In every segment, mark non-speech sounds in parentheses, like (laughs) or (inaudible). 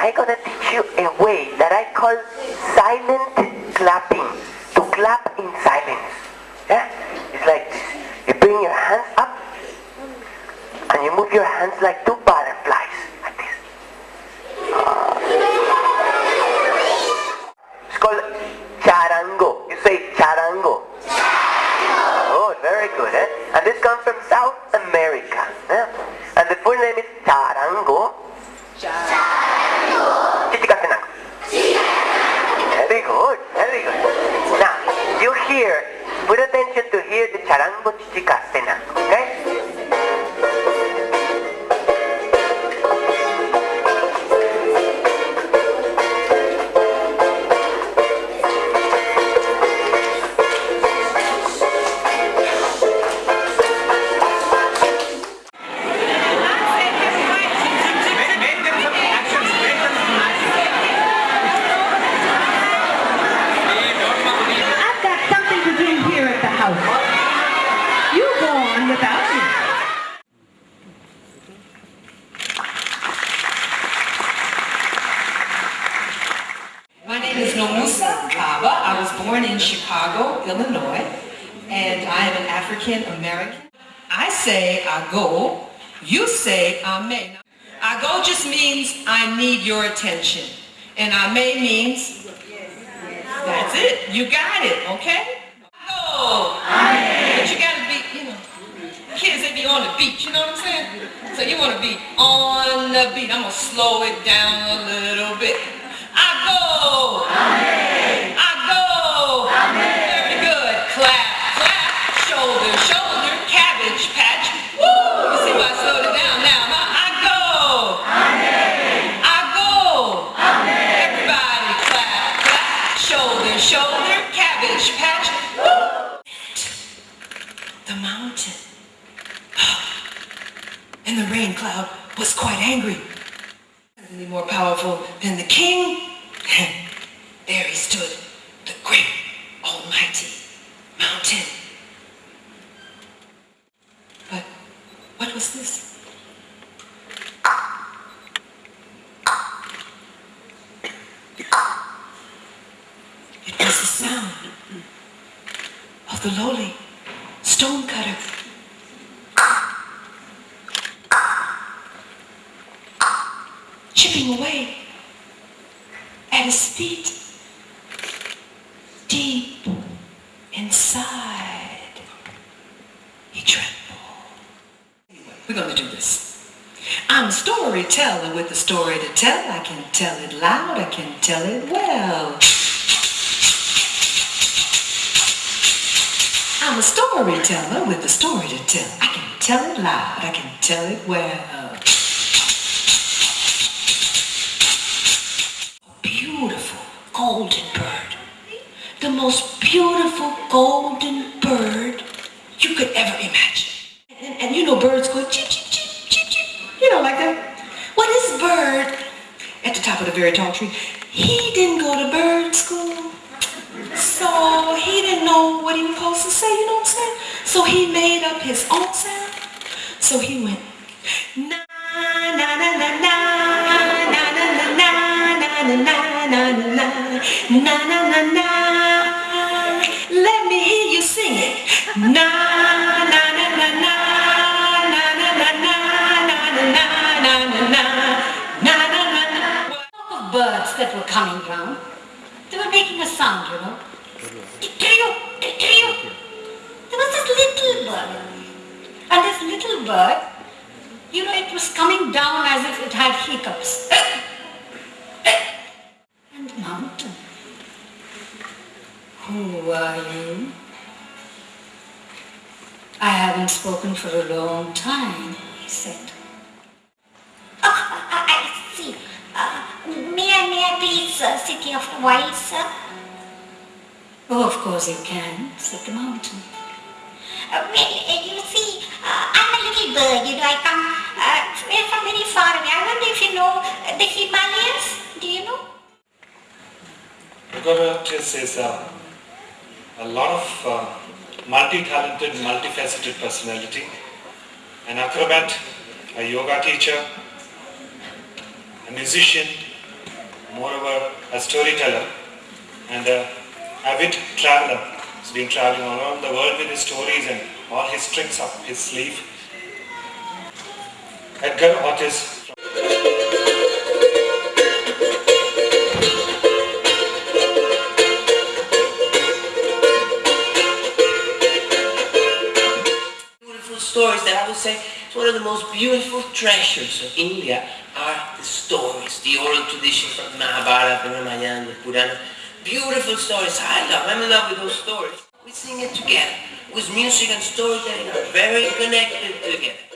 I'm gonna teach you a way that I call silent clapping. To clap in silence. Yeah? It's like this. You bring your hands up and you move your hands like two butterflies. Like this. It's called charango. You say charango. Oh, very good, eh? And this comes from South America. eh? And the full name is charango. Chichikatenango. Very good, very good. Now, you hear, put attention to hear the charango Chichicastenango, I go, you say I may. I go just means I need your attention, and I may means that's it. You got it, okay? Go. But you gotta be, you know, kids they be on the beat, you know what I'm saying? So you wanna be on the beat. I'm gonna slow it down a little bit. I go. I go. Very good. Clap, clap, shoulder, shoulder, cabbage patch. Woo! You see why I slowed it down now? huh? I go. I go. Everybody clap, clap, shoulder, shoulder, cabbage patch. Woo! The mountain. (gasps) And the rain cloud was quite angry. Certainly more powerful than the king. (laughs) there he stood, the great almighty mountain. But what was this? It was the sound of the lowly stonecutter. Chipping away at his feet, deep inside. He trembled. Anyway, we're going to do this. I'm a storyteller with a story to tell. I can tell it loud, I can tell it well. I'm a storyteller with a story to tell. I can tell it loud, I can tell it well. Golden bird you could ever imagine. And, and you know birds go chip, chip, chip, chip, chip. You know, like that. Well, this bird at the top of the very tall tree, he didn't go to bird school. So he didn't know what he was supposed to say, you know what I'm saying? So he made up his own sound. So he went, coming round. They were making a sound, you know. Trio, trio. There was this little bird. And this little bird, you know, it was coming down as if it had hiccups. And mountain. Who are you? I haven't spoken for a long time, he said. I I see. Uh, may I, may I please uh, sit here for sir? Oh, of course you can, said the mountain. Uh, well, uh, you see, uh, I'm a little bird, you know, I come uh, f- from very far away. I wonder if you know uh, the Himalayas. Do you know? Acrobatus is a, a lot of uh, multi-talented, multifaceted personality. An acrobat, a yoga teacher, a musician, moreover a storyteller and a avid traveler. He's been traveling all around the world with his stories and all his tricks up his sleeve. Edgar Otis Beautiful stories that I would say it's one of the most beautiful treasures of India are the stories, the oral tradition from Mahabharata, the Ramayana, the Purana. Beautiful stories. I love, I'm in love with those stories. We sing it together. With music and storytelling are very connected together.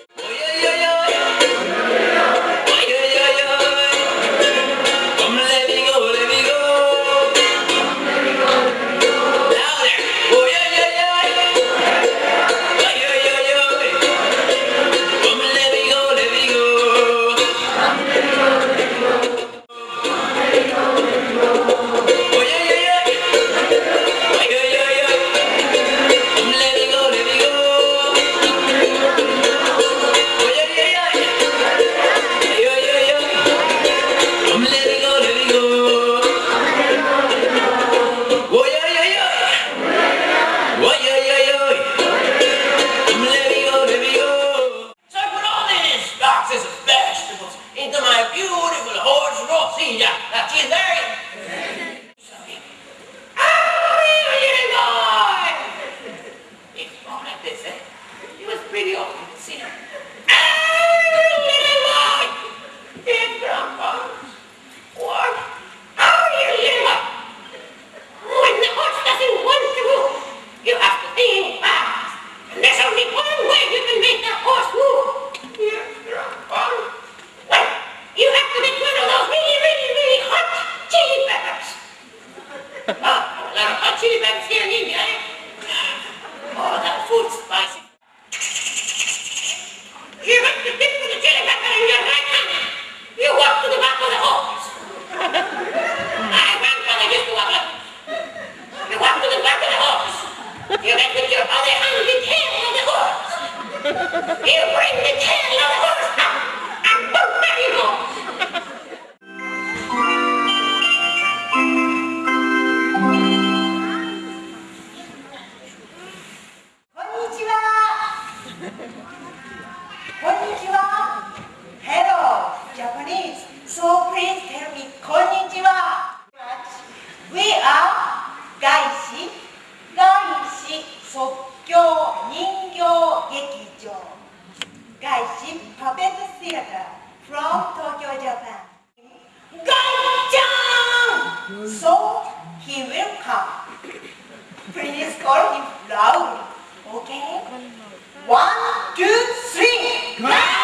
you bring the tent! Theater from Tokyo, Japan. Gai-chan! So he will come. Please call him loud. okay? One, two, three! Gai!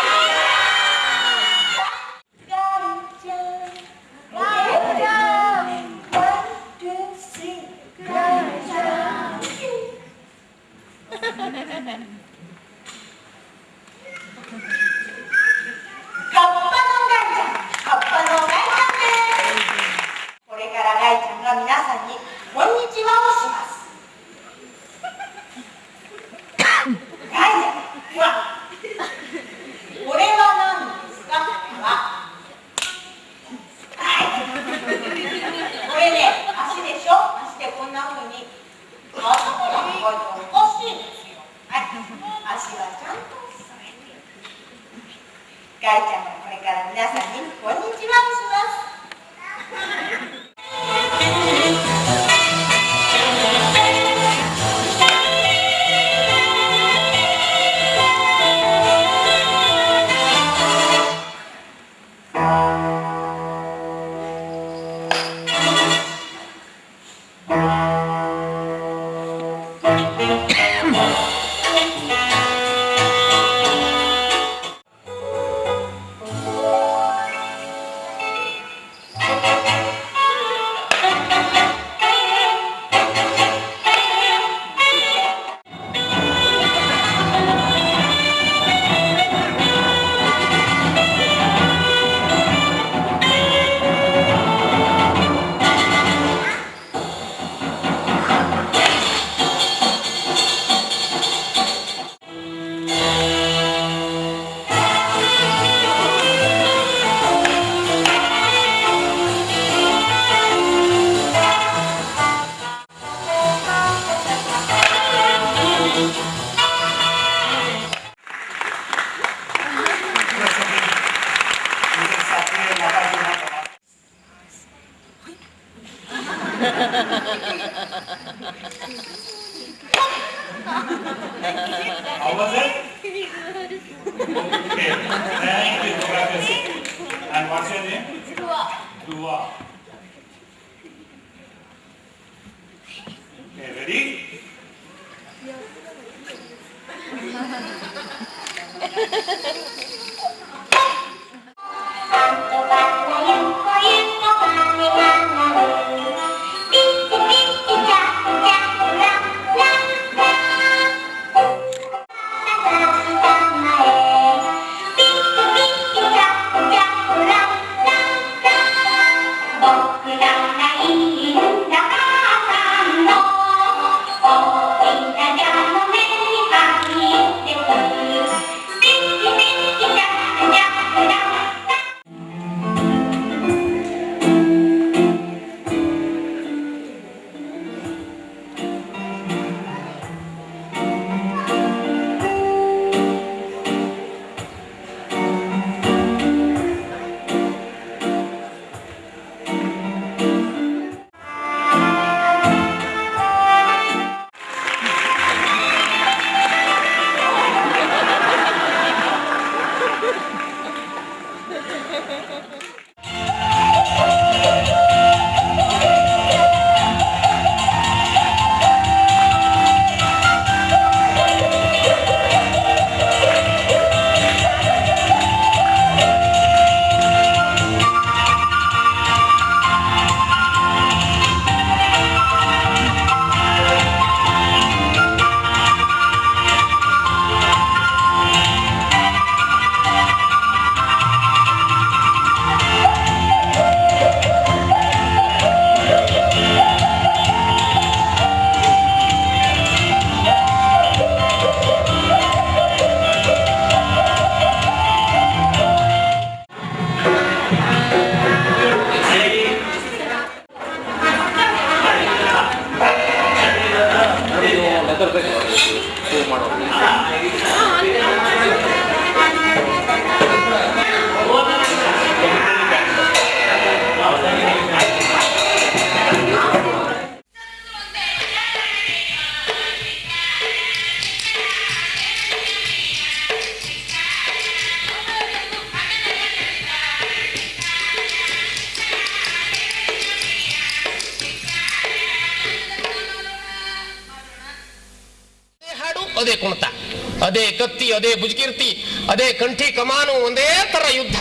Okay, ಕತ್ತಿ ಅದೇ ಬುಜ್ಕೀರ್ತಿ ಅದೇ ಕಂಠಿ ಕಮಾನು ಒಂದೇ ತರ ಯುದ್ಧ.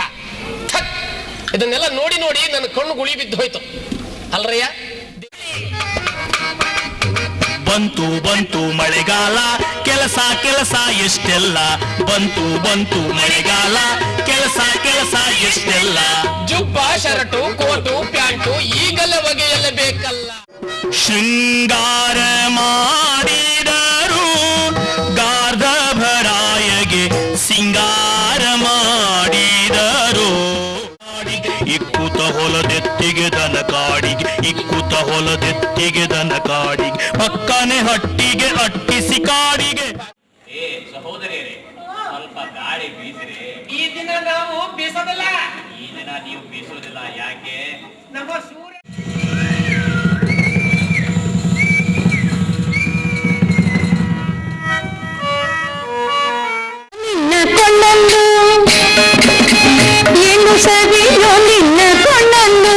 ಥಕ್. ಇದನ್ನೆಲ್ಲ ನೋಡಿ ನೋಡಿ ನನ್ನ ಕಣ್ಣು ಗುಳಿ ಬಿದ್ದು ಹೋಯ್ತು. ಅಲ್ರಯ್ಯ? ಬಂತು ಬಂತು ಮಳೆಗಾಲ ಕೆಲಸ ಕೆಲಸ ಎಷ್ಟೆಲ್ಲ? ಬಂತು ಬಂತು ಮಳೆಗಾಲ ಕೆಲಸ ಕೆಲಸ ಎಷ್ಟೆಲ್ಲ? ಜುಬ್ಬ ಶರ್ಟು ಕೋಟು ಪ್ಯಾಂಟು ಈಗಲ ಬಗೆಯಲ್ಲ ಬೇಕಲ್ಲ. ಶೃಂಗಾರ ಮಾಡಿದರು ಹೊಲದೆತ್ತಿಗೆ ದನ ಕಾಡಿಗೆ ಇಕ್ಕುತ ಹೊಲದೆತ್ತಿಗೆ ದನ ಕಾಡಿಗೆ ಪಕ್ಕನೆ ಹಟ್ಟಿಗೆ ಅಟ್ಟಿಸಿ ಕಾಡಿಗೆ. ಏ ಸಹೋದರಿಯರೇ ಸ್ವಲ್ಪ ಗಾಳಿ ಬೀಸಿರಿ. ಈ ದಿನ ನಾವು ಬೀಸೋದಿಲ್ಲ. ಈ ದಿನ ನೀವು ಬೀಸೋದಿಲ್ಲ ಯಾಕೆ? ನಮ್ಮ ಸೂರ್ಯ ನಿನ್ನ ಕೊಂಡಂದು ಏನು ಸವಿಯೋ ನಿನ್ನ கொண்டு